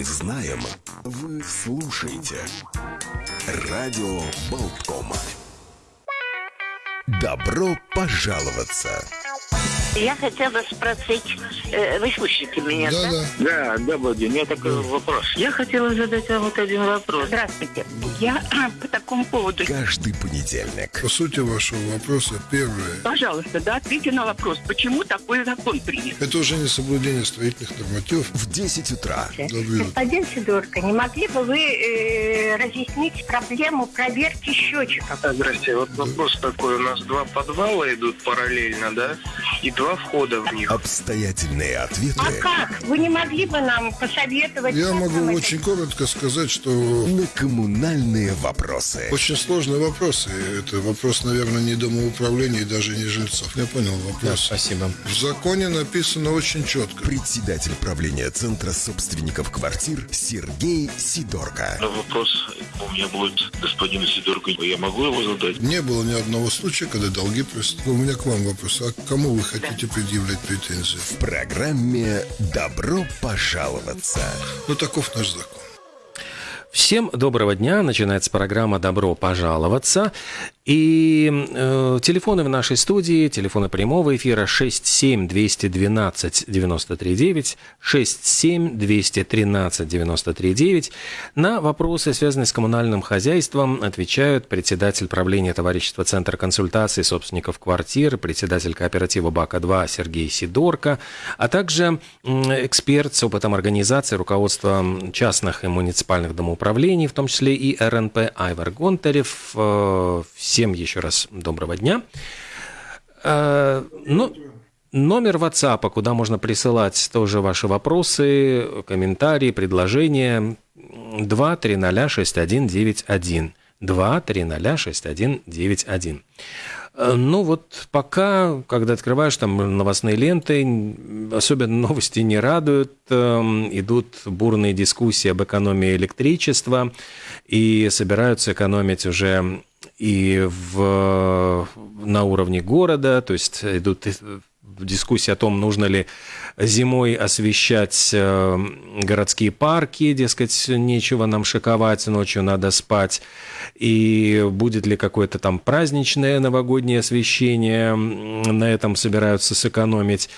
мы знаем, вы слушаете. Радио Болткома. Добро пожаловаться! Я хотела спросить, э, вы слышите меня, да? Да, Да, да, Владимир, у меня такой вопрос. Я хотела задать вам вот один вопрос. Здравствуйте. Я по такому поводу. Каждый понедельник. По сути вашего вопроса, первое. Пожалуйста, да, ответьте на вопрос, почему такой закон принят? Это уже не соблюдение строительных нормативов. В 10 утра. Добрый Господин Сидорко, не могли бы вы э, разъяснить проблему проверки счетчиков? Здрасте, вот вопрос такой. У нас два подвала идут параллельно, да? И два входа в них. Обстоятельные ответы А как? Вы не могли бы нам посоветовать? Я могу это очень коротко сказать, что на коммунальные вопросы. очень сложный вопрос. И это вопрос, наверное, не домоуправления и даже не жильцов. Я понял вопрос. Спасибо. В законе написано очень четко. Председатель правления Центра собственников квартир Сергей Сидорко. Но вопрос у меня будет господину Сидорку. Я могу его задать? Не было ни одного случая, когда долги просто. У меня к вам вопрос. А к кому вы хотите предъявлять претензии? В программе «Добро пожаловаться». Ну, таков наш закон. Всем доброго дня. Начинается программа «Добро пожаловаться». И э, телефоны в нашей студии, телефоны прямого эфира 67-212-93-9, 67-213-93-9. На вопросы, связанные с коммунальным хозяйством, отвечают председатель правления товарищества Центра консультации собственников квартир, председатель кооператива БАКа-2 Сергей Сидорко, а также эксперт с опытом организации, руководства частных и муниципальных домоуправлений, в том числе и РНП Айвар Гонтарев. Э, Всем еще раз доброго дня. Э, Ну, номер WhatsApp, куда можно присылать тоже ваши вопросы, комментарии, предложения 2306191. 2306191. Э, Ну вот пока, когда открываешь там новостные ленты, особенно новости не радуют, Эм, идут бурные дискуссии об экономии электричества, и собираются экономить уже и в, на уровне города, то есть идут э, дискуссии о том, нужно ли зимой освещать э, городские парки, дескать, нечего нам шиковать, ночью надо спать, и будет ли какое-то там праздничное новогоднее освещение, на этом собираются сэкономить.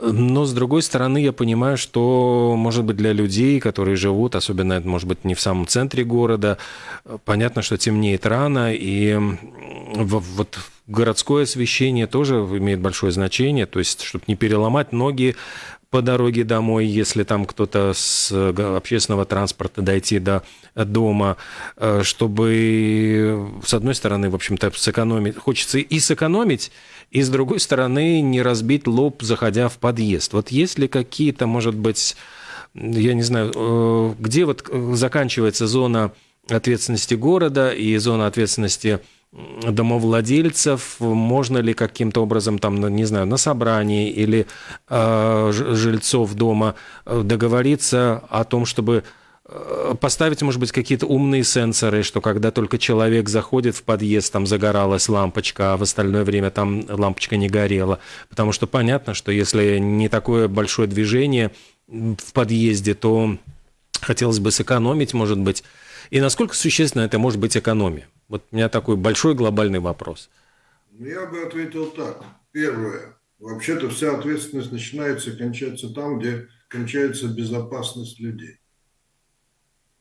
Но, с другой стороны, я понимаю, что, может быть, для людей, которые живут, особенно, это может быть, не в самом центре города, э, понятно, что темнеет рано, и вот городское освещение тоже имеет большое значение, то есть, чтобы не переломать ноги по дороге домой, если там кто-то с э, общественного транспорта дойти до дома, э, чтобы, с одной стороны, в общем-то, сэкономить, хочется и сэкономить, и, с другой стороны, не разбить лоб, заходя в подъезд. Вот есть ли какие-то, может быть, я не знаю, э, где вот э, заканчивается зона ответственности города и зона ответственности домовладельцев, можно ли каким-то образом там, на- не знаю, на собрании или э, жильцов дома э, договориться о том, чтобы э, поставить, может быть, какие-то умные сенсоры, что когда только человек заходит в подъезд, там загоралась лампочка, а в остальное время там лампочка не горела. Потому что понятно, что если не такое большое движение в подъезде, то хотелось бы сэкономить, может быть. И насколько существенно это может быть экономия? Вот у меня такой большой глобальный вопрос. Ну, Я бы ответил так. Первое. Вообще-то вся ответственность начинается и кончается там, где кончается безопасность людей.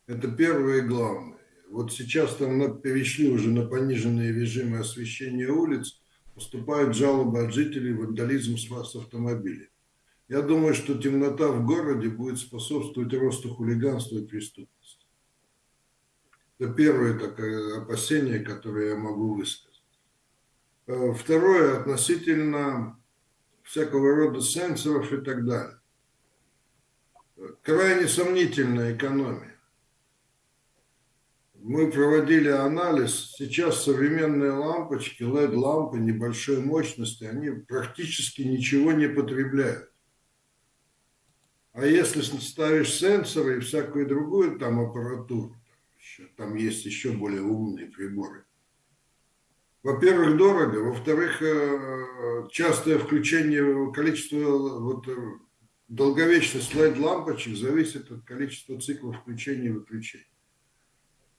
Это первое и главное. Вот сейчас там перешли уже на пониженные режимы освещения улиц, поступают жалобы от жителей вандализм с с автомобилей. Я думаю, что темнота в городе будет способствовать росту хулиганства и преступности. Это первое такое опасение, которое я могу высказать. Э, Второе, относительно всякого рода сенсоров и так далее. Крайне сомнительная экономия. Мы проводили анализ. Сейчас современные лампочки, LED-лампы небольшой мощности, они практически ничего не потребляют. А если ставишь сенсоры и всякую другую там аппаратуру, еще- там есть еще более умные приборы, во-первых, дорого, во-вторых, э, частое включение количества вот, э, долговечность LED-лампочек зависит от количества циклов включения и выключения.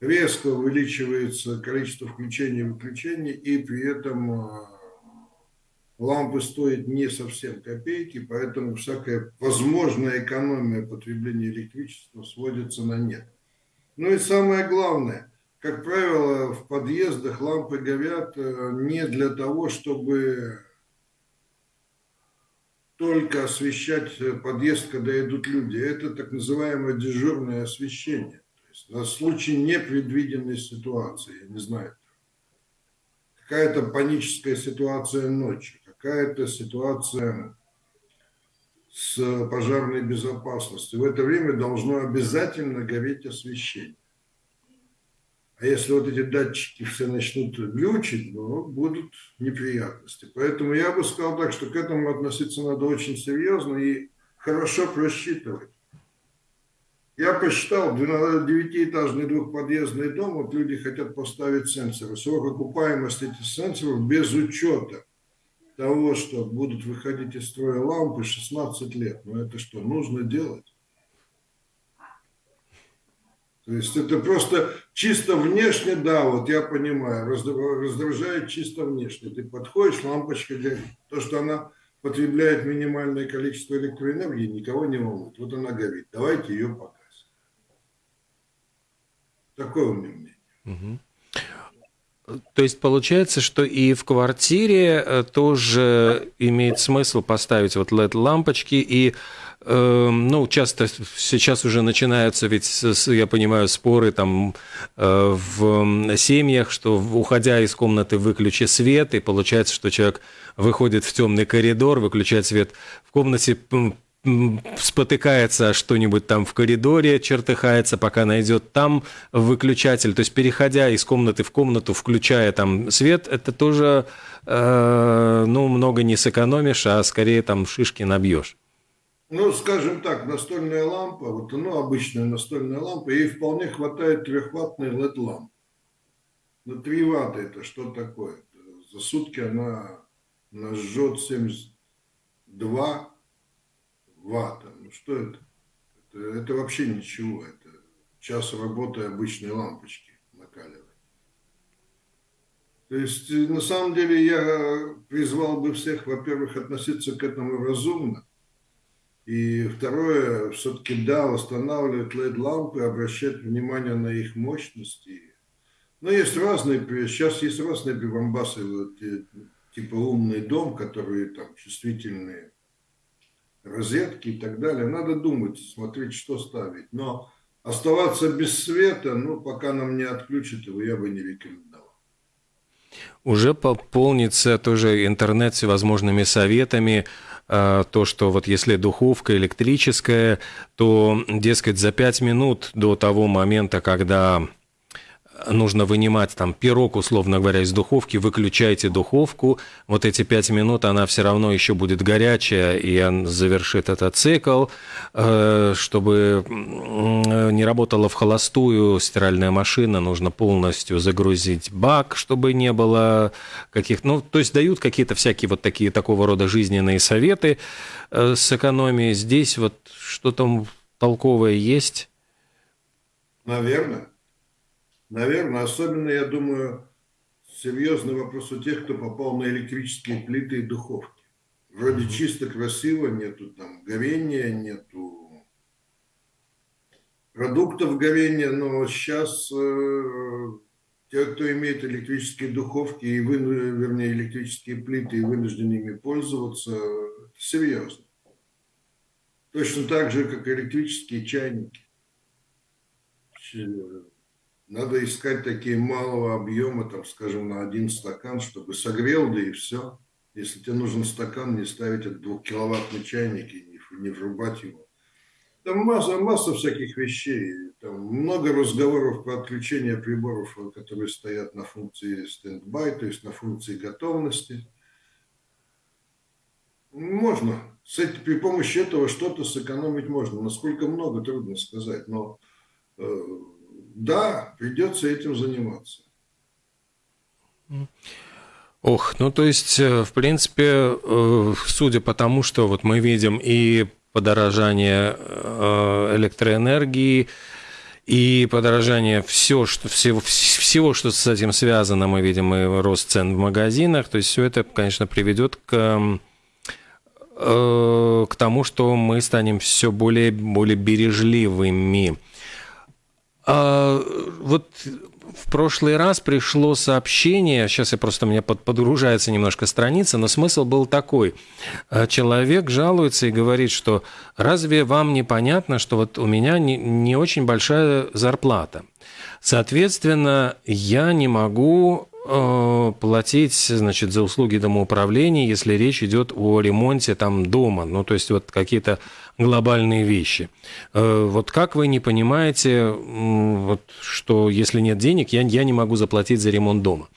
Резко увеличивается количество включений и выключений, и при этом э, лампы стоят не совсем копейки, поэтому всякая возможная экономия потребления электричества сводится на нет. Ну и самое главное, как правило, в подъездах лампы горят э, не для того, чтобы только освещать подъезд, когда идут люди. Это так называемое дежурное освещение. То есть на случай непредвиденной ситуации, я не знаю, какая-то паническая ситуация ночью, какая-то ситуация с пожарной безопасностью. В это время должно обязательно гореть освещение. А если вот эти датчики все начнут глючить, ну, будут неприятности. Поэтому я бы сказал так, что к этому относиться надо очень серьезно и хорошо просчитывать. Я посчитал, девятиэтажный двухподъездный дом, вот люди хотят поставить сенсоры. Срок окупаемости этих сенсоров без учета того, что будут выходить из строя лампы 16 лет. Но это что, нужно делать? То есть это просто чисто внешне, да, вот я понимаю, раздражает чисто внешне. Ты подходишь, лампочка горит. То, что она потребляет минимальное количество электроэнергии, никого не волнует. Вот она горит. Давайте ее покажем. Такое у меня мнение. Угу. То есть получается, что и в квартире э, тоже имеет смысл поставить вот LED-лампочки и Эм, ну, часто сейчас уже начинаются ведь, я понимаю, споры там э, в семьях, что уходя из комнаты выключи свет, и получается, что человек выходит в темный коридор, выключает свет в комнате, спотыкается что-нибудь там в коридоре, чертыхается, пока найдет там выключатель. То есть, переходя из комнаты в комнату, включая там свет, это тоже, э, ну, много не сэкономишь, а скорее там шишки набьешь. Ну, скажем так, настольная лампа, вот ну, обычная настольная лампа, ей вполне хватает трехваттной LED-лампы. На 3 ватта это что такое? За сутки она, она жжет 72 ватта. Ну что это? это? Это вообще ничего. Это час работы обычной лампочки накаливает. То есть, на самом деле, я призвал бы всех, во-первых, относиться к этому разумно, и второе, все-таки, да, устанавливать LED-лампы, обращать внимание на их мощности. Но есть разные, сейчас есть разные прибамбасы, вот, типа умный дом, которые там чувствительные розетки и так далее. Надо думать, смотреть, что ставить. Но оставаться без света, ну, пока нам не отключат его, я бы не рекомендовал. Уже пополнится тоже интернет всевозможными советами, а, то, что вот если духовка электрическая, то, дескать, за 5 минут до того момента, когда нужно вынимать там пирог, условно говоря, из духовки, выключайте духовку, вот эти пять минут она все равно еще будет горячая, и он завершит этот цикл, э, чтобы не работала в холостую стиральная машина, нужно полностью загрузить бак, чтобы не было каких... Ну, то есть дают какие-то всякие вот такие такого рода жизненные советы э, с экономией. Здесь вот что-то толковое есть? Наверное. Наверное, особенно, я думаю, серьезный вопрос у тех, кто попал на электрические плиты и духовки. Вроде чисто красиво, нету там горения, нету продуктов горения, но сейчас э, те, кто имеет электрические духовки и вы, вернее электрические плиты и вынуждены ими пользоваться, это серьезно. Точно так же, как электрические чайники надо искать такие малого объема, там, скажем, на один стакан, чтобы согрел, да и все. Если тебе нужен стакан, не ставить этот двухкиловаттный чайник и не, не врубать его. Там масса, масса всяких вещей. Там много разговоров про отключение приборов, которые стоят на функции стендбай, то есть на функции готовности. Можно. Этим, при помощи этого что-то сэкономить можно. Насколько много, трудно сказать. Но э, да, придется этим заниматься. Ох, ну то есть, э, в принципе, э, судя по тому, что вот мы видим и подорожание э, электроэнергии и подорожание все, что, всего, всего, что с этим связано, мы видим и рост цен в магазинах. То есть все это, конечно, приведет к к тому, что мы станем все более, более бережливыми. А, вот в прошлый раз пришло сообщение, сейчас я просто меня под, подгружается немножко страница, но смысл был такой. А, человек жалуется и говорит, что разве вам не понятно, что вот у меня не, не очень большая зарплата. Соответственно, я не могу Э, платить, значит, за услуги домоуправления, если речь идет о ремонте там дома, ну, то есть вот какие-то глобальные вещи. Э, вот как вы не понимаете, вот, что если нет денег, я, я не могу заплатить за ремонт дома?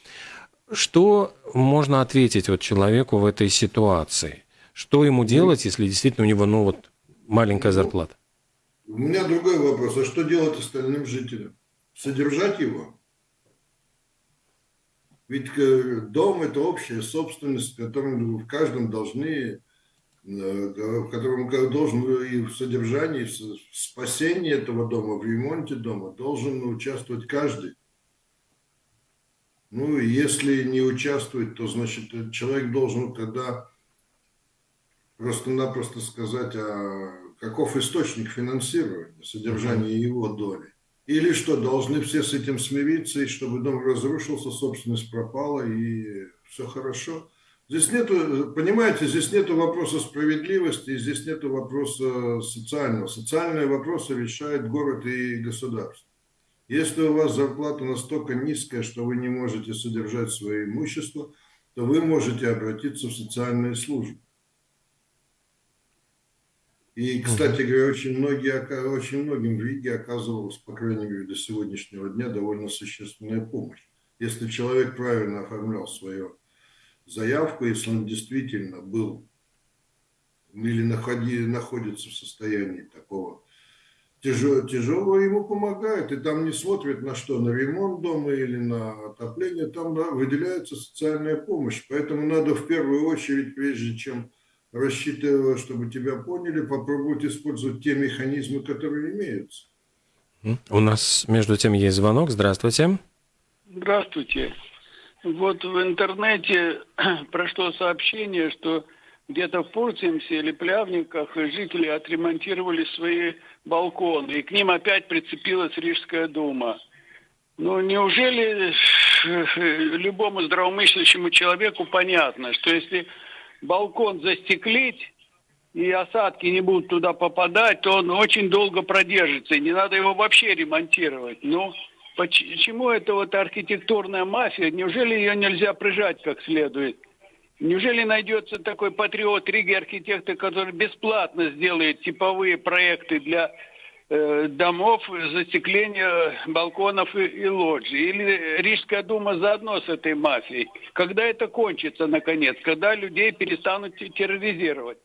Что можно ответить вот человеку в этой ситуации? Что ему делать, если действительно у него, ну, вот, маленькая зарплата? У меня другой вопрос. А что делать остальным жителям? Содержать его? Ведь э, дом – это общая собственность, в котором в каждом должны, в котором должен и в содержании, в спасении этого дома, в ремонте дома должен участвовать каждый. Ну, и если не участвует, то, значит, человек должен тогда просто-напросто сказать, а каков источник финансирования, содержания его доли. Или что, должны все с этим смириться, и чтобы дом разрушился, собственность пропала, и все хорошо. Здесь нету, понимаете, здесь нету вопроса справедливости, здесь нету вопроса социального. Социальные вопросы решает город и государство. Если у вас зарплата настолько низкая, что вы не можете содержать свое имущество, то вы можете обратиться в социальные службы. И, кстати говоря, очень, многие, очень многим в Риге оказывалась, по крайней мере, до сегодняшнего дня довольно существенная помощь. Если человек правильно оформлял свою заявку, если он действительно был или находи, находится в состоянии такого тяжелого, тяжелого, ему помогают. И там не смотрят на что, на ремонт дома или на отопление, там да, выделяется социальная помощь. Поэтому надо в первую очередь, прежде чем рассчитывая, чтобы тебя поняли, попробовать использовать те механизмы, которые имеются. У нас между тем есть звонок. Здравствуйте. Здравствуйте. Вот в интернете прошло сообщение, что где-то в Фурцемсе или Плявниках жители отремонтировали свои балконы, и к ним опять прицепилась Рижская дума. Ну, неужели любому здравомыслящему человеку понятно, что если балкон застеклить, и осадки не будут туда попадать, то он очень долго продержится, и не надо его вообще ремонтировать. Ну, почему это вот архитектурная мафия? Неужели ее нельзя прижать как следует? Неужели найдется такой патриот Риги архитектор, который бесплатно сделает типовые проекты для Э, домов, застекления балконов и, и лоджий. Или Рижская дума заодно с этой мафией. Когда это кончится, наконец? Когда людей перестанут терроризировать?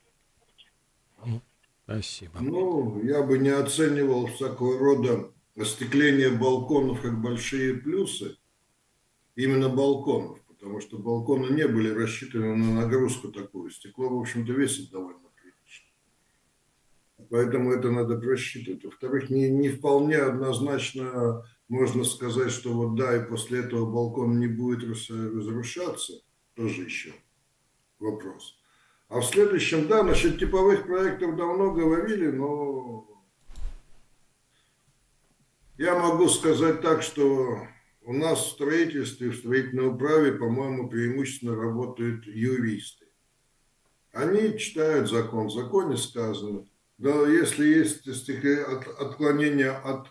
Спасибо. Ну, я бы не оценивал всякого рода остекление балконов как большие плюсы. Именно балконов. Потому что балконы не были рассчитаны на нагрузку такую. Стекло, в общем-то, весит довольно Поэтому это надо просчитывать. Во-вторых, не, не вполне однозначно можно сказать, что вот да, и после этого балкон не будет разрушаться. Тоже еще вопрос. А в следующем, да, насчет типовых проектов давно говорили, но я могу сказать так, что у нас в строительстве, в строительной управе, по-моему, преимущественно работают юристы. Они читают закон, в законе сказано, да, если есть отклонение от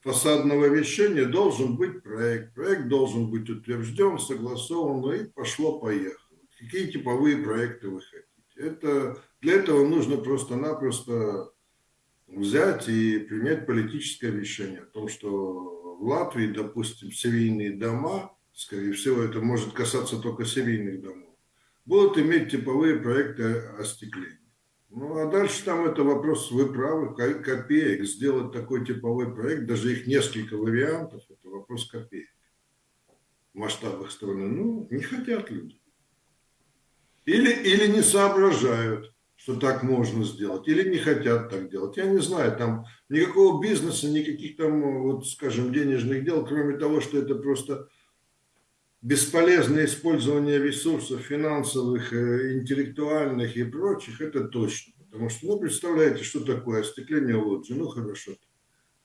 фасадного решения, должен быть проект. Проект должен быть утвержден, согласован, и пошло-поехало. Какие типовые проекты вы хотите? Это, для этого нужно просто-напросто взять и принять политическое решение о том, что в Латвии, допустим, серийные дома, скорее всего, это может касаться только серийных домов, будут иметь типовые проекты остекления. Ну, а дальше там это вопрос, вы копеек. Сделать такой типовой проект, даже их несколько вариантов, это вопрос копеек. В масштабах страны. Ну, не хотят люди. Или, или не соображают, что так можно сделать, или не хотят так делать. Я не знаю, там никакого бизнеса, никаких там, вот, скажем, денежных дел, кроме того, что это просто бесполезное использование ресурсов финансовых, э, интеллектуальных и прочих, это точно. Потому что, ну, представляете, что такое остекление лоджии, ну, хорошо.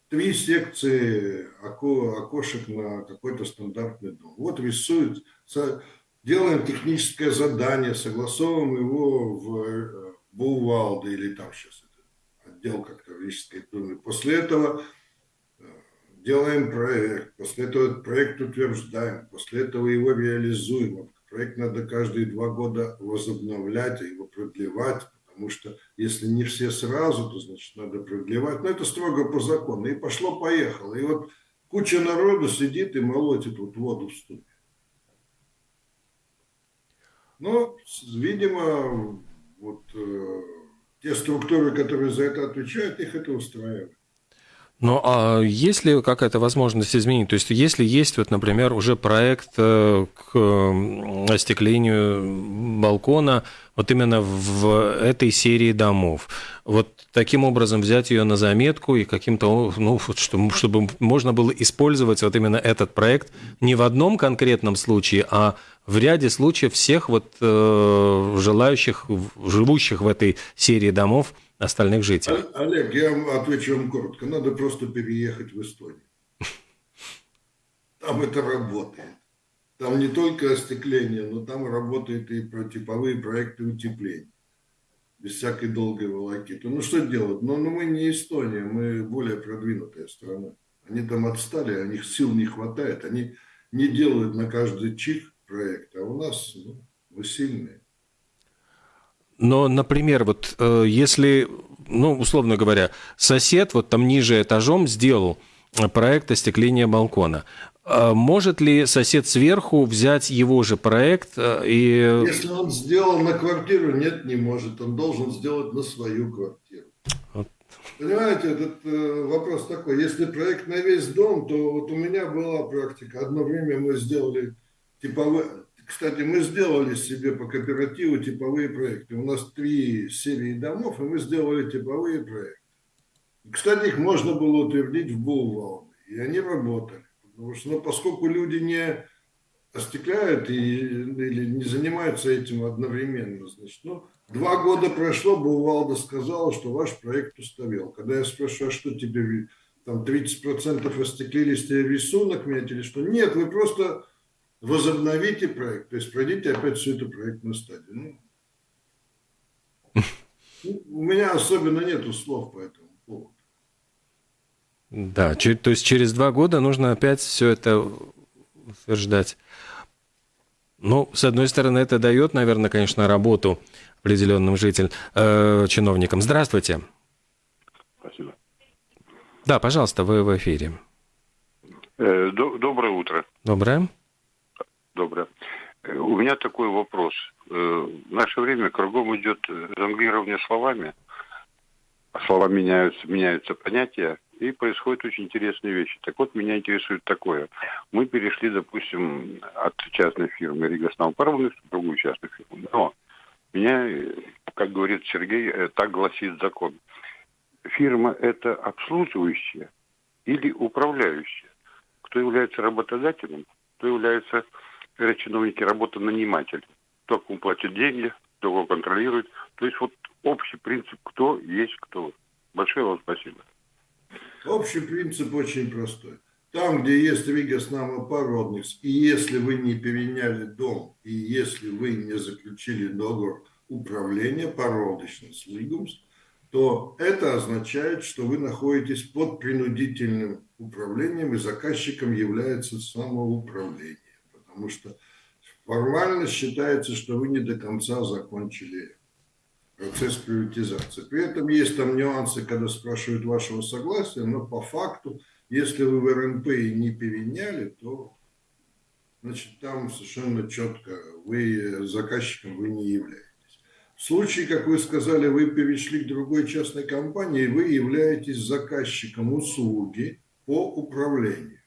Три секции око, окошек на какой-то стандартный дом. Вот рисуют, делаем техническое задание, согласовываем его в э, Булвалде или там сейчас отдел как-то в доме. После этого делаем проект, после этого этот проект утверждаем, после этого его реализуем. Проект надо каждые два года возобновлять, а его продлевать, потому что если не все сразу, то значит надо продлевать. Но это строго по закону. И пошло-поехало. И вот куча народу сидит и молотит вот воду в ступе. Но, видимо, вот э, те структуры, которые за это отвечают, их это устраивает. Ну, а есть ли какая-то возможность изменить? То есть, если есть, вот, например, уже проект э, к остеклению балкона вот именно в этой серии домов, вот таким образом взять ее на заметку и каким-то, ну, чтобы, чтобы можно было использовать вот именно этот проект не в одном конкретном случае, а в ряде случаев всех вот э, желающих, живущих в этой серии домов остальных жителей. Олег, я отвечу вам коротко. Надо просто переехать в Эстонию. Там это работает. Там не только остекление, но там работают и типовые проекты утепления. Без всякой долгой волокиты. Ну что делать? Ну, ну мы не Эстония, мы более продвинутая страна. Они там отстали, у них сил не хватает. Они не делают на каждый чих проект, а у нас ну, мы сильные. Но, например, вот э, если, ну, условно говоря, сосед вот там ниже этажом сделал проект остекления балкона, э, может ли сосед сверху взять его же проект э, и... Если он сделал на квартиру, нет, не может. Он должен сделать на свою квартиру. Вот. Понимаете, этот э, вопрос такой. Если проект на весь дом, то вот у меня была практика. Одно время мы сделали типовые, кстати, мы сделали себе по кооперативу типовые проекты. У нас три серии домов, и мы сделали типовые проекты. Кстати, их можно было утвердить в Булвалде, и они работали. Потому что, ну, поскольку люди не остекляют и, или не занимаются этим одновременно, значит, ну, два года прошло, Булвалда сказала, что ваш проект устарел. Когда я спрашиваю, а что теперь, там 30% остеклились, тебе рисунок метили, что нет, вы просто возобновите проект, то есть пройдите опять всю эту проектную стадию. Ну, у меня особенно нету слов по этому поводу. Да, то есть через два года нужно опять все это утверждать. Ну, с одной стороны, это дает, наверное, конечно, работу определенным жителям, э, чиновникам. Здравствуйте. Спасибо. Да, пожалуйста, вы в эфире. Э, доброе утро. Доброе. Доброе. Э, у меня такой вопрос. Э, в наше время кругом идет жонглирование словами. Слова меняются, меняются понятия, и происходят очень интересные вещи. Так вот, меня интересует такое. Мы перешли, допустим, от частной фирмы Рига Снаупарвны в другую частную фирму. Но меня, как говорит Сергей, э, так гласит закон. Фирма – это обслуживающая или управляющая? Кто является работодателем, кто является когда чиновники работа наниматель. Кто кому платит деньги, кто его контролирует. То есть вот общий принцип, кто есть кто. Большое вам спасибо. Общий принцип очень простой. Там, где есть Ригас Породникс, и если вы не переняли дом, и если вы не заключили договор управления породочным Лигумс, то это означает, что вы находитесь под принудительным управлением, и заказчиком является самоуправление потому что формально считается, что вы не до конца закончили процесс приватизации. При этом есть там нюансы, когда спрашивают вашего согласия, но по факту, если вы в РНП и не переняли, то значит, там совершенно четко вы заказчиком вы не являетесь. В случае, как вы сказали, вы перешли к другой частной компании, вы являетесь заказчиком услуги по управлению.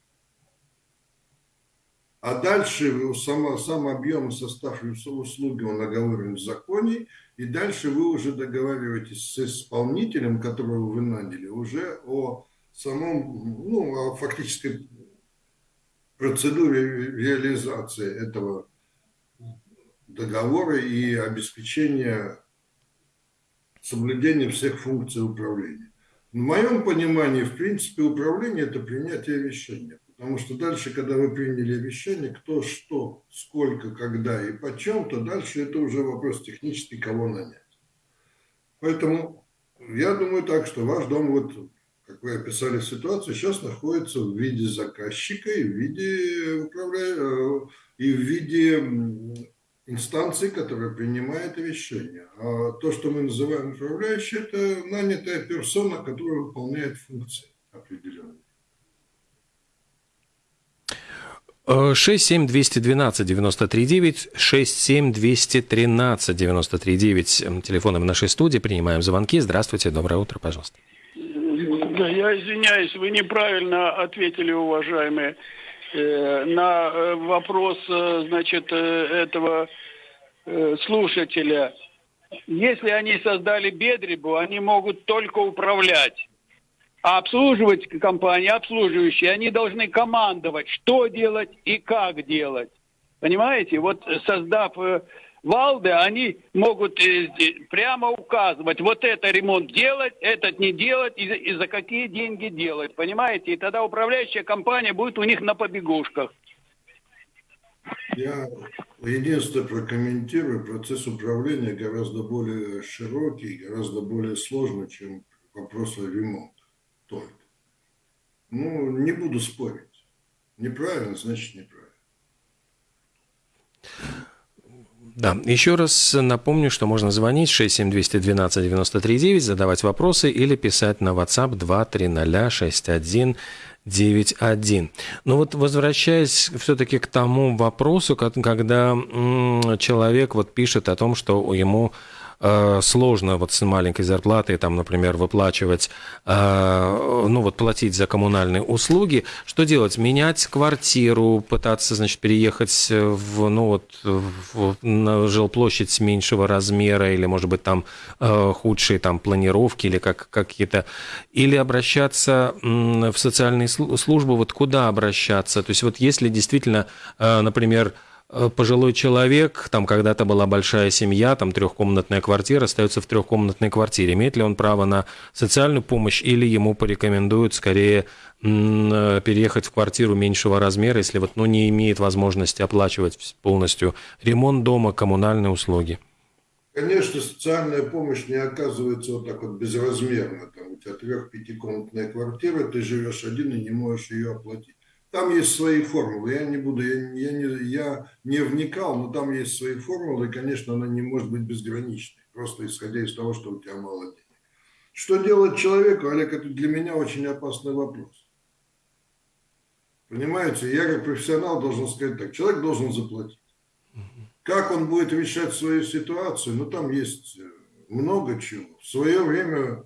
А дальше сам, сам объем и состав услуги, он оговорен в законе, и дальше вы уже договариваетесь с исполнителем, которого вы наняли, уже о самом, ну, о фактической процедуре реализации этого договора и обеспечения соблюдения всех функций управления. В моем понимании, в принципе, управление – это принятие решения. Потому что дальше, когда вы приняли решение, кто, что, сколько, когда и почем, то дальше это уже вопрос технический, кого нанять. Поэтому я думаю так, что ваш дом, вот, как вы описали ситуацию, сейчас находится в виде заказчика и в виде, управля... Э, и в виде инстанции, которая принимает решение. А то, что мы называем управляющий, это нанятая персона, которая выполняет функции определенные. 67212-93-9, 67213-93-9. Телефоном в нашей студии принимаем звонки. Здравствуйте, доброе утро, пожалуйста. Да, я извиняюсь, вы неправильно ответили, уважаемые, э, на э, вопрос, э, значит, этого слушателя. Если они создали бедребу, они могут только управлять. А обслуживать компании, обслуживающие, они должны командовать, что делать и как делать. Понимаете? Вот создав э, Валды, они могут э, прямо указывать, вот это ремонт делать, этот не делать, и, и за какие деньги делать. Понимаете? И тогда управляющая компания будет у них на побегушках. Я единственное прокомментирую, процесс управления гораздо более широкий, гораздо более сложный, чем вопрос о ремонте только. Ну, не буду спорить. Неправильно, значит неправильно. Да, еще раз напомню, что можно звонить 67212-93-9, задавать вопросы или писать на WhatsApp 2306191. Но вот возвращаясь все-таки к тому вопросу, когда человек вот пишет о том, что ему Э, сложно вот с маленькой зарплатой, там, например, выплачивать, э, ну вот платить за коммунальные услуги. Что делать? Менять квартиру, пытаться, значит, переехать в, ну вот, в, на жилплощадь меньшего размера или, может быть, там э, худшие там планировки или как, какие-то, или обращаться в социальные службы, вот куда обращаться? То есть вот если действительно, например, Э, пожилой человек, там когда-то была большая семья, там трехкомнатная квартира, остается в трехкомнатной квартире. Имеет ли он право на социальную помощь или ему порекомендуют скорее э, переехать в квартиру меньшего размера, если вот ну, не имеет возможности оплачивать полностью ремонт дома, коммунальные услуги? Конечно, социальная помощь не оказывается вот так вот безразмерно. Там у тебя трех-пятикомнатная квартира, ты живешь один и не можешь ее оплатить. Там есть свои формулы, я не буду, я, я, не, я не вникал, но там есть свои формулы, и, конечно, она не может быть безграничной, просто исходя из того, что у тебя мало денег. Что делать человеку, Олег, это для меня очень опасный вопрос. Понимаете, я как профессионал должен сказать так, человек должен заплатить. Как он будет решать свою ситуацию, ну там есть много чего. В свое время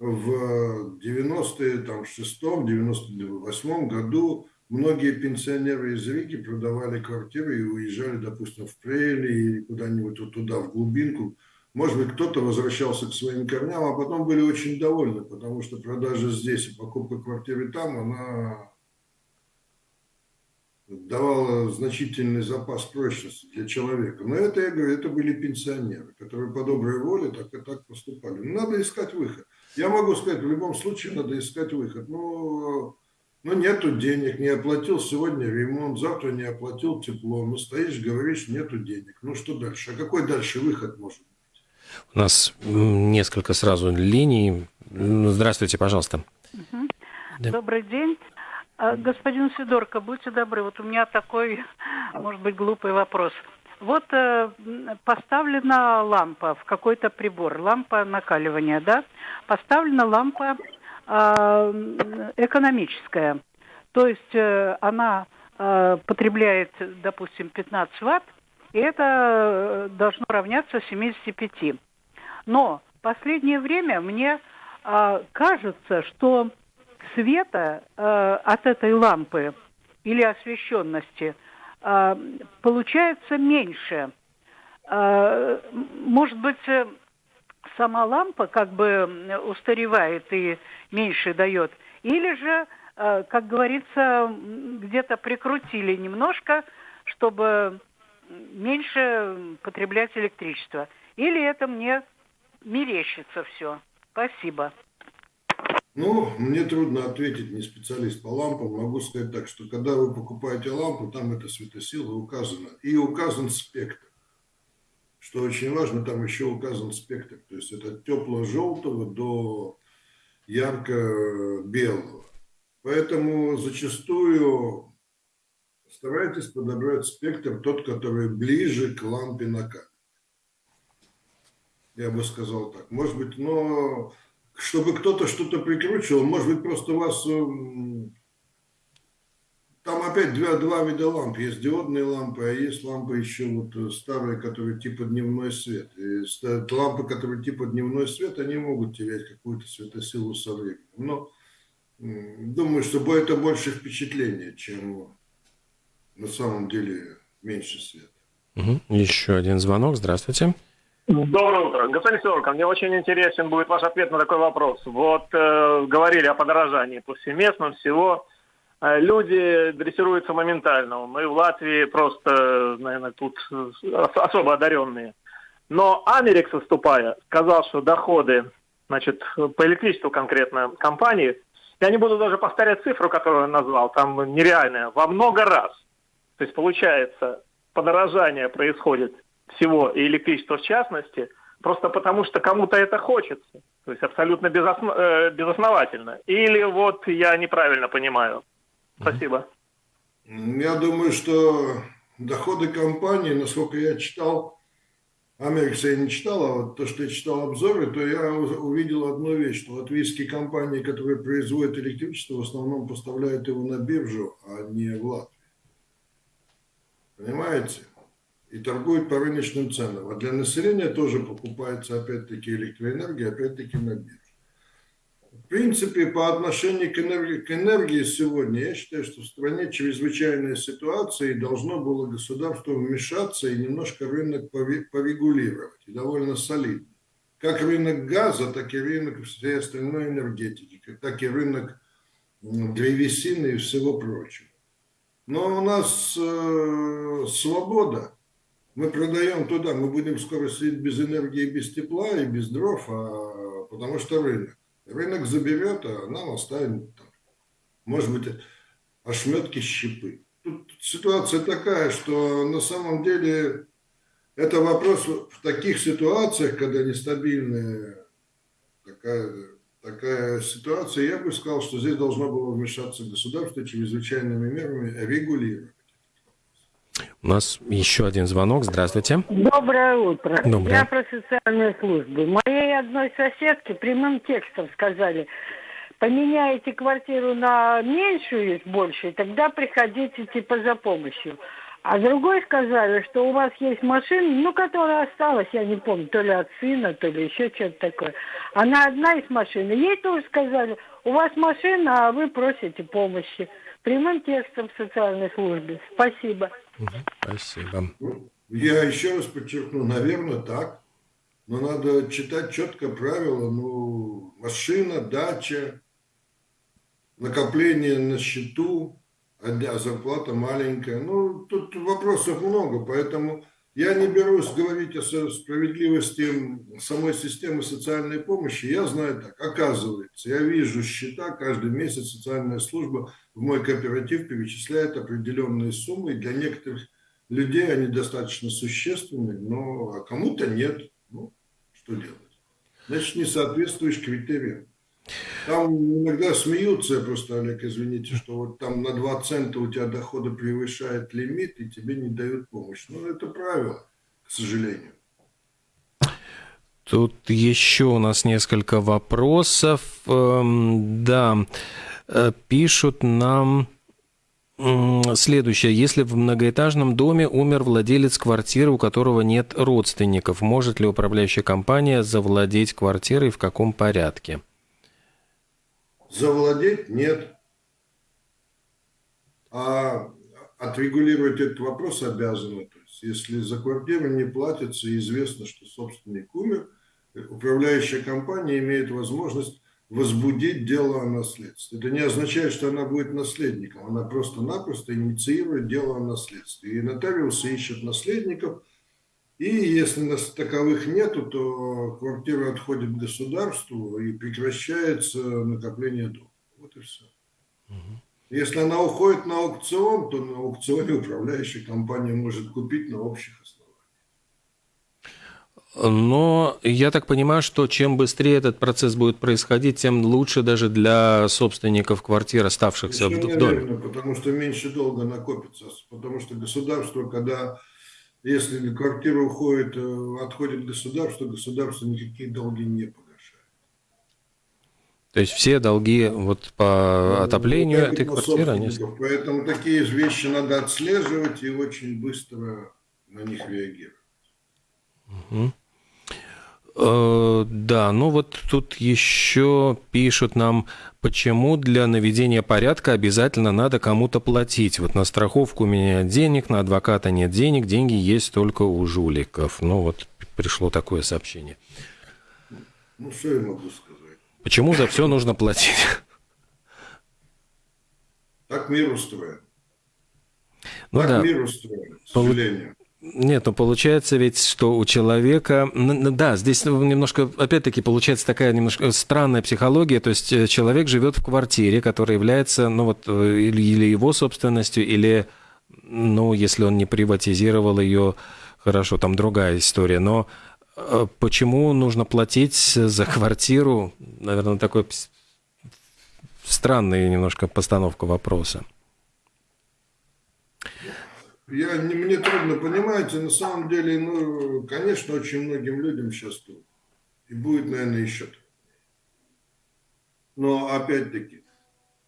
в 96-м, 98 году Многие пенсионеры из Риги продавали квартиры и уезжали, допустим, в Прели или куда-нибудь вот туда, в глубинку. Может быть, кто-то возвращался к своим корням, а потом были очень довольны, потому что продажа здесь и покупка квартиры там, она давала значительный запас прочности для человека. Но это, я говорю, это были пенсионеры, которые по доброй воле так и так поступали. Надо искать выход. Я могу сказать, в любом случае надо искать выход. Но ну, нету денег, не оплатил сегодня ремонт, завтра не оплатил тепло. Ну, стоишь, говоришь, нету денег. Ну, что дальше? А какой дальше выход может быть? У нас несколько сразу линий. Здравствуйте, пожалуйста. Угу. Да. Добрый день. А, господин Сидорко, будьте добры, вот у меня такой, может быть, глупый вопрос. Вот э, поставлена лампа в какой-то прибор, лампа накаливания, да? Поставлена лампа экономическая. То есть э, она а, потребляет, допустим, 15 ватт, и это э, должно равняться 75. Но в последнее время мне а, кажется, что света от этой лампы или освещенности э, получается меньше. Э, может быть, э, сама лампа как бы устаревает и меньше дает, или же, э, как говорится, где-то прикрутили немножко, чтобы меньше потреблять электричество. Или это мне мерещится все. Спасибо. Ну, мне трудно ответить, не специалист по лампам. Могу сказать так, что когда вы покупаете лампу, там эта светосила указана. И указан спектр. Что очень важно, там еще указан спектр. То есть это тепло-желтого до ярко-белого. Поэтому зачастую старайтесь подобрать спектр тот, который ближе к лампе на камере. Я бы сказал так. Может быть, но чтобы кто-то что-то прикручивал, может быть, просто у вас... Там опять два, два вида ламп. Есть диодные лампы, а есть лампы еще вот э, старые, которые типа дневной свет. И лампы, которые типа дневной свет, они могут терять какую-то светосилу со временем. Но думаю, что это больше впечатление, чем на самом деле меньше света. Угу. Еще один звонок. Здравствуйте. Доброе утро. Господин Сидорко, мне очень интересен будет ваш ответ на такой вопрос. Вот э, говорили о подорожании повсеместном всего. Э, люди дрессируются моментально. Мы в Латвии просто, наверное, тут особо одаренные. Но Америкс, выступая, сказал, что доходы, значит, по электричеству конкретно компании, я не буду даже повторять цифру, которую он назвал, там нереальная, во много раз. То есть, получается, подорожание происходит всего, и электричества в частности, просто потому что кому-то это хочется. То есть абсолютно безосно... э, безосновательно. Или вот я неправильно понимаю. Спасибо. Я думаю, что доходы компании, насколько я читал, Америкса я не читал, а вот то, что я читал обзоры, то я увидел одну вещь, что латвийские компании, которые производят электричество, в основном поставляют его на биржу, а не в Латвию. Понимаете? и торгуют по рыночным ценам. А для населения тоже покупается опять-таки электроэнергия, опять-таки на бирже. Принципе, по отношению к энергии, к энергии сегодня, я считаю, что в стране чрезвычайная ситуация, и должно было государство вмешаться и немножко рынок порегулировать, и довольно солидно. Как рынок газа, так и рынок всей остальной энергетики, так и рынок древесины и всего прочего. Но у нас э, свобода, мы продаем туда, мы будем скоро сидеть без энергии, без тепла и без дров, а, потому что рынок. Рынок заберет, а нам оставим, там, может быть, ошметки щепы. Тут ситуация такая, что на самом деле это вопрос в таких ситуациях, когда нестабильная такая, такая ситуация, я бы сказал, что здесь должно было вмешаться государство чрезвычайными мерами регулировать. У нас еще один звонок. Здравствуйте. Доброе утро. Доброе. Я про социальные службы. Моей одной соседке прямым текстом сказали, поменяете квартиру на меньшую, большую, тогда приходите типа за помощью. А другой сказали, что у вас есть машина, ну, которая осталась, я не помню, то ли от сына, то ли еще что-то такое. Она одна из машин. Ей тоже сказали, у вас машина, а вы просите помощи. Прямым текстом в социальной службе. Спасибо. Спасибо. Я еще раз подчеркну, наверное, так. Но надо читать четко правила. Ну, машина, дача, накопление на счету, а зарплата маленькая. Ну, тут вопросов много, поэтому я не берусь говорить о справедливости самой системы социальной помощи. Я знаю так, оказывается, я вижу счета, каждый месяц социальная служба в мой кооператив перечисляет определенные суммы. И для некоторых людей они достаточно существенны, но кому-то нет. Ну, что делать? Значит, не соответствуешь критериям. Там иногда смеются, просто, Олег, извините, что вот там на 2 цента у тебя дохода превышает лимит, и тебе не дают помощь. Ну, это правило, к сожалению. Тут еще у нас несколько вопросов. Эм, да, э, пишут нам следующее. Если в многоэтажном доме умер владелец квартиры, у которого нет родственников, может ли управляющая компания завладеть квартирой в каком порядке? Завладеть нет. А отрегулировать этот вопрос обязаны. То есть, если за квартиру не платится и известно, что собственник умер, управляющая компания имеет возможность возбудить дело о наследстве. Это не означает, что она будет наследником, она просто-напросто инициирует дело о наследстве. И нотариусы ищут наследников, и если нас таковых нету, то квартира отходит государству и прекращается накопление долга. Вот и все. Если она уходит на аукцион, то на аукционе управляющая компания может купить на общих основаниях. Но я так понимаю, что чем быстрее этот процесс будет происходить, тем лучше даже для собственников квартир, оставшихся в, в доме. Верно, потому что меньше долга накопится. Потому что государство, когда если квартира уходит, э, отходит государство, государство никакие долги не погашает. То есть все долги вот по ну, отоплению ну, этой квартиры, они... Поэтому такие вещи надо отслеживать и очень быстро на них реагировать. Угу. Э, да, ну вот тут еще пишут нам, почему для наведения порядка обязательно надо кому-то платить. Вот на страховку у меня денег, на адвоката нет денег, деньги есть только у жуликов. Ну вот пришло такое сообщение. Ну что я могу сказать? Почему за все нужно платить? Так мир устроен. Ну так да. мир устроен, к сожалению. Нет, ну получается ведь, что у человека... Да, здесь немножко, опять-таки, получается такая немножко странная психология. То есть э, человек живет в квартире, которая является, ну вот, э, или, его собственностью, или, ну, если он не приватизировал ее, хорошо, там другая история. Но э, почему нужно платить за квартиру? Наверное, такой странная немножко постановка вопроса. Я, не, мне трудно, понимаете, на самом деле, ну, конечно, очень многим людям сейчас трудно. И будет, наверное, еще. Но, опять-таки,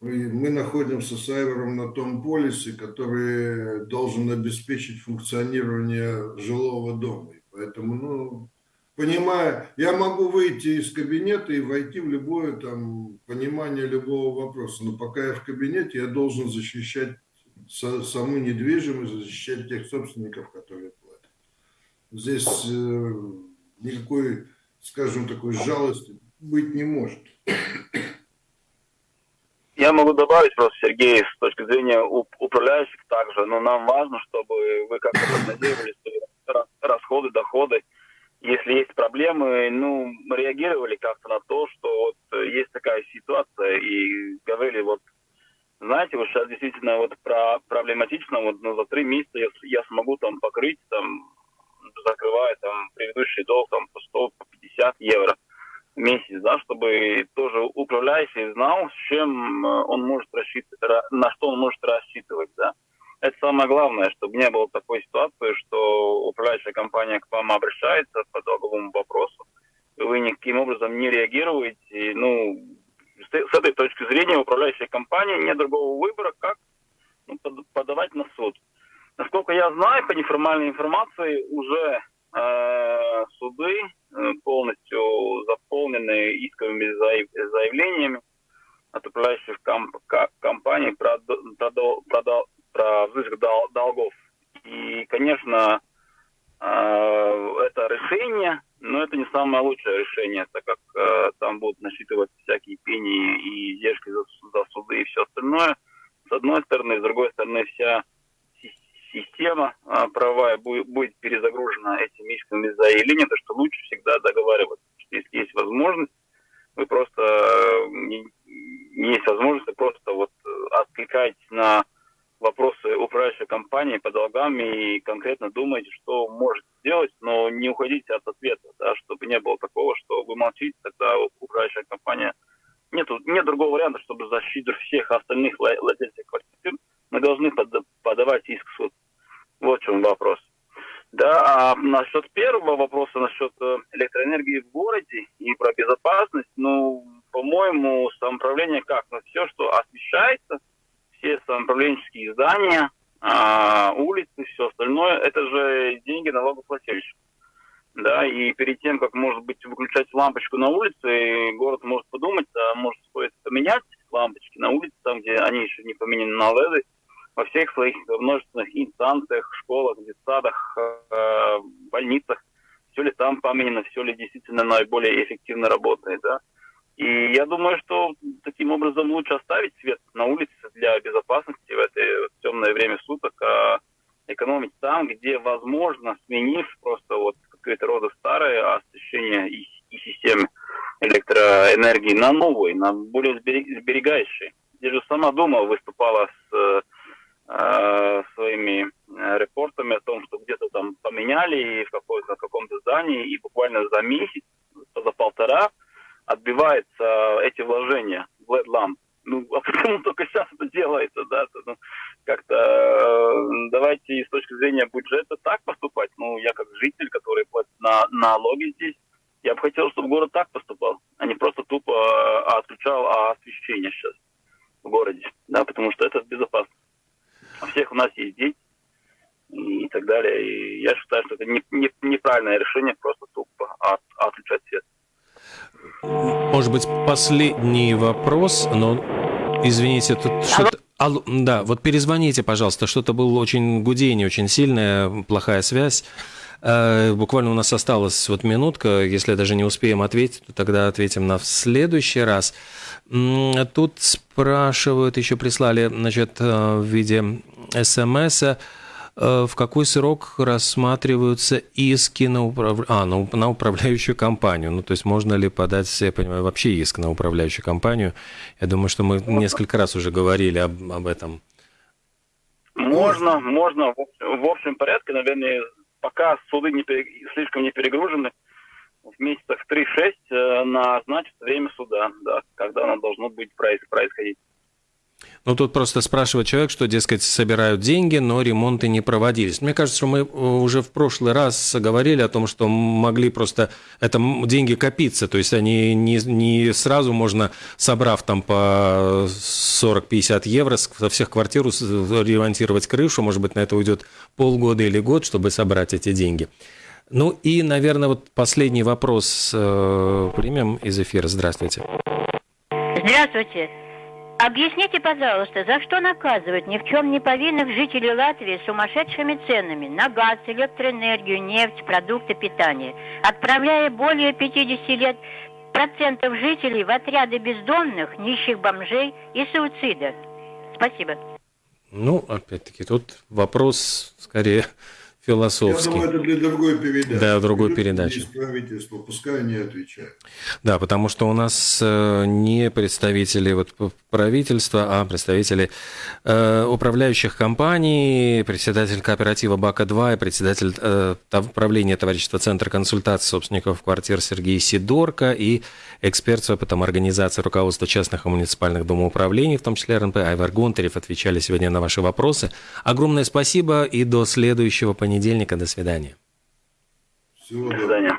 мы находимся с Айвером на том полисе, который должен обеспечить функционирование жилого дома. И поэтому, ну, понимая, я могу выйти из кабинета и войти в любое там понимание любого вопроса, но пока я в кабинете, я должен защищать саму недвижимость, защищать тех собственников, которые платят. Здесь э, никакой, скажем, такой жалости быть не может. Я могу добавить просто, Сергей, с точки зрения управляющих также, но нам важно, чтобы вы как-то прогнозировали расходы, доходы. Если есть проблемы, ну, реагировали как-то на то, что вот есть такая ситуация, и говорили, вот знаете, вот сейчас действительно вот про проблематично, вот ну, за три месяца я, я смогу там покрыть, там, закрывая там предыдущий долг там по 100, по 50 евро в месяц, да, чтобы тоже управляющий знал, с чем э, он может рассчитывать, на что он может рассчитывать, да. Это самое главное, чтобы не было такой ситуации, что управляющая компания к вам обращается по долговому вопросу, вы никаким образом не реагируете, ну, с этой точки зрения управляющая компания нет другого выбора, как ну, подавать на суд. Насколько я знаю, по неформальной информации уже э, суды э, полностью заполнены исковыми заявлениями от управляющих комп компаний про, про, про, про взыск дол долгов. И, конечно, э, это решение но это не самое лучшее решение, так как э, там будут насчитывать всякие пени и издержки за, за суды и все остальное. С одной стороны, с другой стороны, вся система э, правовая будет, будет перезагружена этими исками заявления, то что лучше всегда договариваться. Что если есть возможность, вы просто э, не, не есть возможность, просто вот э, откликаетесь на вопросы управляющей компании по долгам и конкретно думаете, что можете сделать, но не уходите от ответа, да, чтобы не было такого, что вы молчите, тогда управляющая компания нет, нет другого варианта, чтобы защитить всех остальных владельцев квартир, мы должны под, подавать иск в суд. Вот в чем вопрос. Да, а насчет первого вопроса, насчет э, электроэнергии в городе и про безопасность, ну, по-моему, самоуправление как? Ну, все, что освещается – все самоуправленческие здания, а, улицы, все остальное, это же деньги налогоплательщиков. Да, и перед тем, как, может быть, выключать лампочку на улице, город может подумать, а может стоит поменять лампочки на улице, там, где они еще не поменены на LED, во всех своих множественных инстанциях, школах, детсадах, э, больницах, все ли там поменено, все ли действительно наиболее эффективно работает, да. И я думаю, что таким образом лучше оставить свет на улице для безопасности в это темное время суток, а экономить там, где возможно, сменив просто вот какое-то рода старое освещение и, и системы электроэнергии на новые, на более сберегающие. Я же сама дома выступала с э, своими репортами о том, что где-то там поменяли в какой-то каком-то здании, и буквально за месяц, за полтора отбиваются эти вложения в LED-ламп. Ну, а почему только сейчас делается, да? Ну, как-то э, давайте с точки зрения бюджета так поступать. Ну, я как житель, который платит на налоги здесь, я бы хотел, чтобы город так поступал, а не просто тупо э, отключал освещение сейчас в городе, да, потому что это безопасно. У всех у нас есть дети и так далее. И я считаю, что это не, не, неправильное решение просто тупо от, отключать свет. Может быть, последний вопрос, но, извините, тут что-то... Алло, да, вот перезвоните, пожалуйста, что-то было очень гудение, очень сильная, плохая связь. Э, буквально у нас осталась вот минутка, если даже не успеем ответить, то тогда ответим на в следующий раз. Тут спрашивают, еще прислали, значит, э, в виде смс -а, в какой срок рассматриваются иски на, управ... а, на, на управляющую компанию? Ну, то есть можно ли подать, я понимаю, вообще иск на управляющую компанию? Я думаю, что мы несколько раз уже говорили об, об этом. Можно, можно. В общем порядке, наверное, пока суды не пере... слишком не перегружены, в месяцах 3-6 э, назначить время суда, да, когда оно должно быть происходить. Ну, тут просто спрашивает человек, что, дескать, собирают деньги, но ремонты не проводились. Мне кажется, что мы э, уже в прошлый раз говорили о том, что могли просто это деньги копиться, то есть они не, не сразу можно, собрав там по 40-50 евро со всех квартир ремонтировать крышу, может быть, на это уйдет полгода или год, чтобы собрать эти деньги. Ну и, наверное, вот последний вопрос э, примем из эфира. Здравствуйте. Здравствуйте. Объясните, пожалуйста, за что наказывают ни в чем не повинных жителей Латвии сумасшедшими ценами на газ, электроэнергию, нефть, продукты питания, отправляя более 50 лет процентов жителей в отряды бездомных, нищих бомжей и суицида? Спасибо. Ну, опять-таки, тут вопрос скорее философский. Я думаю, это для другой передачи. Да, другой передачи. Из правительства, пускай они отвечают. Да, потому что у нас э, не представители вот правительства, а представители э, управляющих компаний, председатель кооператива БАКа-2 и председатель э, правления товарищества Центра консультации собственников квартир Сергей Сидорко и эксперт с опытом организации руководства частных и муниципальных домоуправлений, в том числе РНП, Айвар Гонтарев, отвечали сегодня на ваши вопросы. Огромное спасибо и до следующего понедельника понедельника. До свидания. Всего До